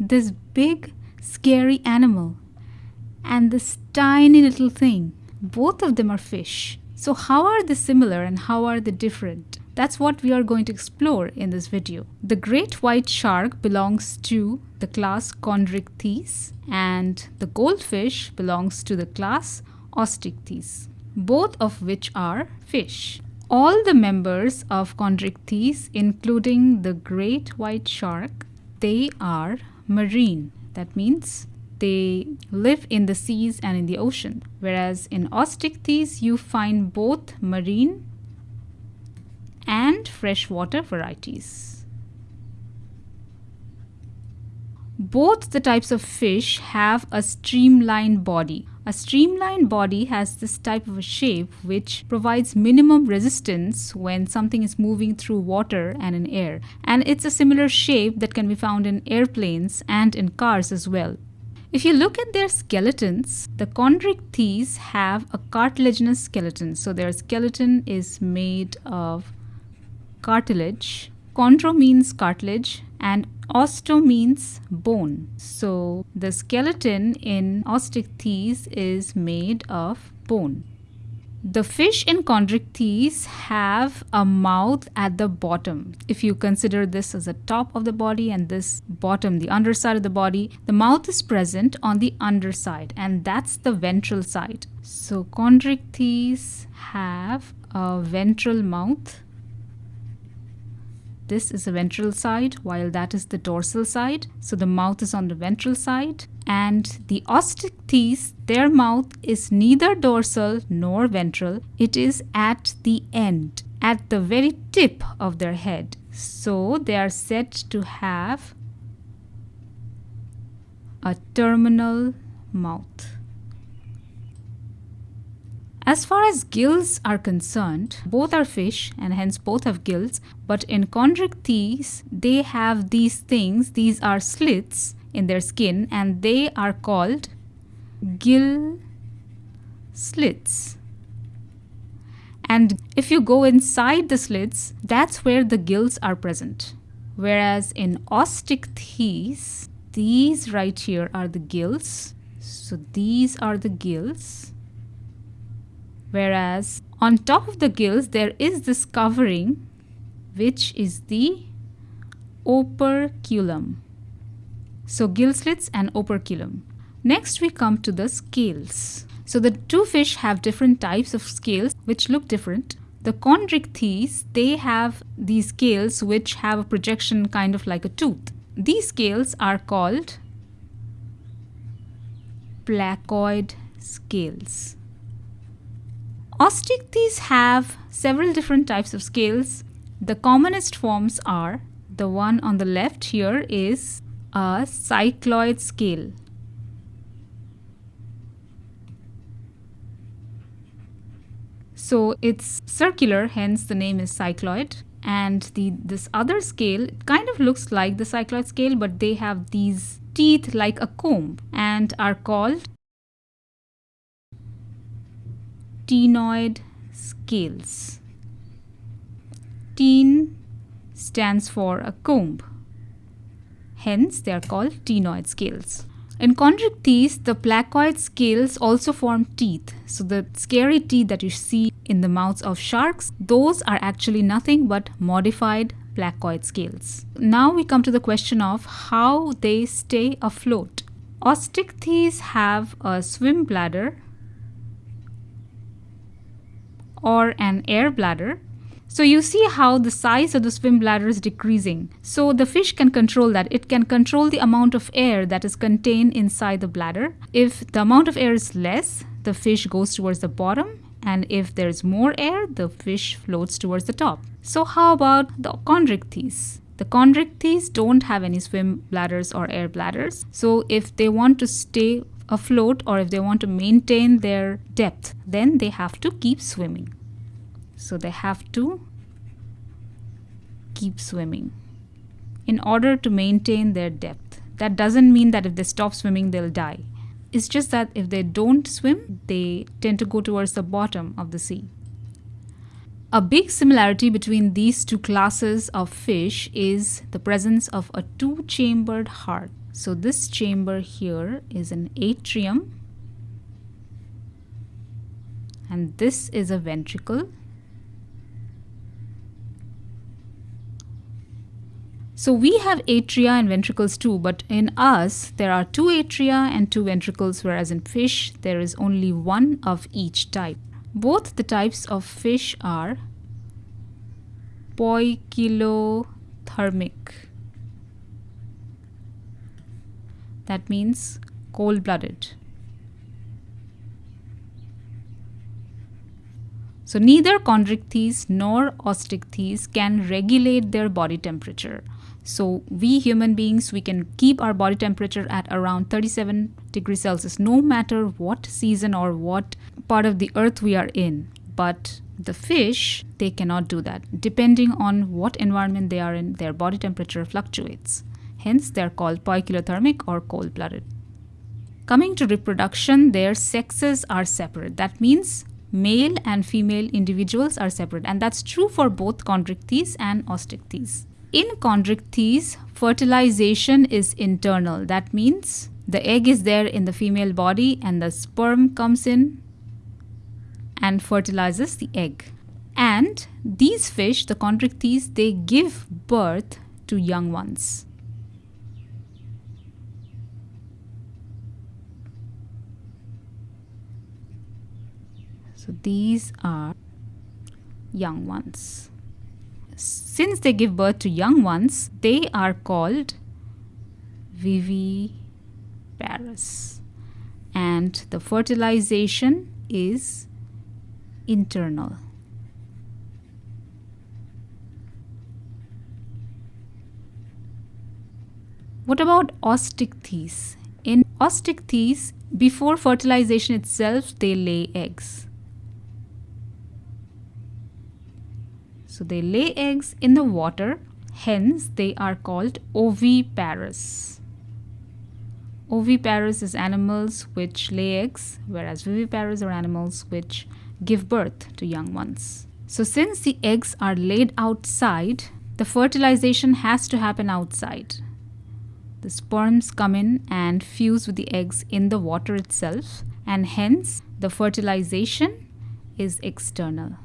this big, scary animal and this tiny little thing. Both of them are fish. So, how are they similar and how are they different? That's what we are going to explore in this video. The great white shark belongs to the class Chondrichthyes and the goldfish belongs to the class Osteichthyes, both of which are fish. All the members of Chondrichthyes, including the great white shark, they are marine. That means they live in the seas and in the ocean. Whereas in Osteichthyes, you find both marine and freshwater varieties. Both the types of fish have a streamlined body. A streamlined body has this type of a shape which provides minimum resistance when something is moving through water and in air. And it's a similar shape that can be found in airplanes and in cars as well. If you look at their skeletons, the chondrichthyes have a cartilaginous skeleton. So their skeleton is made of cartilage. Chondro means cartilage and osteo means bone. So the skeleton in Osteichthyes is made of bone. The fish in Chondrichthyes have a mouth at the bottom. If you consider this as the top of the body and this bottom, the underside of the body, the mouth is present on the underside and that's the ventral side. So Chondrichthyes have a ventral mouth this is the ventral side while that is the dorsal side. So the mouth is on the ventral side and the Osteichthyes, their mouth is neither dorsal nor ventral. It is at the end, at the very tip of their head. So they are said to have a terminal mouth. As far as gills are concerned, both are fish and hence both have gills, but in chondrichthyes, they have these things, these are slits in their skin and they are called gill slits. And if you go inside the slits, that's where the gills are present. Whereas in osteichthyes, these right here are the gills. So these are the gills whereas on top of the gills there is this covering which is the operculum. So gill slits and operculum. Next we come to the scales. So the two fish have different types of scales which look different. The chondrichthyes, they have these scales which have a projection kind of like a tooth. These scales are called placoid scales. Osteichthyes have several different types of scales. The commonest forms are the one on the left here is a cycloid scale. So it's circular, hence the name is cycloid. And the this other scale kind of looks like the cycloid scale, but they have these teeth like a comb and are called ctenoid scales. Ctene stands for a comb. Hence, they are called ctenoid scales. In chondrichthyes, the placoid scales also form teeth. So the scary teeth that you see in the mouths of sharks, those are actually nothing but modified placoid scales. Now we come to the question of how they stay afloat. Osteichthyes have a swim bladder or an air bladder. So you see how the size of the swim bladder is decreasing. So the fish can control that. It can control the amount of air that is contained inside the bladder. If the amount of air is less, the fish goes towards the bottom and if there's more air, the fish floats towards the top. So how about the chondrichthyes? The chondrichthyes don't have any swim bladders or air bladders. So if they want to stay afloat or if they want to maintain their depth, then they have to keep swimming. So they have to keep swimming in order to maintain their depth. That doesn't mean that if they stop swimming, they'll die. It's just that if they don't swim, they tend to go towards the bottom of the sea. A big similarity between these two classes of fish is the presence of a two-chambered heart. So this chamber here is an atrium and this is a ventricle. So we have atria and ventricles too, but in us there are two atria and two ventricles, whereas in fish there is only one of each type. Both the types of fish are poikilothermic. That means cold blooded. So neither chondrichthyes nor osteichthyes can regulate their body temperature. So we human beings, we can keep our body temperature at around 37 degrees Celsius no matter what season or what part of the earth we are in. But the fish, they cannot do that. Depending on what environment they are in, their body temperature fluctuates. Hence, they are called poikilothermic or cold-blooded. Coming to reproduction, their sexes are separate. That means male and female individuals are separate and that's true for both chondrichthyes and osteichthyes. In chondrichthyes, fertilization is internal. That means the egg is there in the female body and the sperm comes in and fertilizes the egg. And these fish, the chondrichthyes, they give birth to young ones. So these are young ones. Since they give birth to young ones, they are called viviparous. And the fertilization is internal. What about osteichthyes? In osteichthyes, before fertilization itself, they lay eggs. So they lay eggs in the water, hence they are called oviparous. Oviparous is animals which lay eggs, whereas viviparous are animals which give birth to young ones. So since the eggs are laid outside, the fertilization has to happen outside. The sperms come in and fuse with the eggs in the water itself and hence the fertilization is external.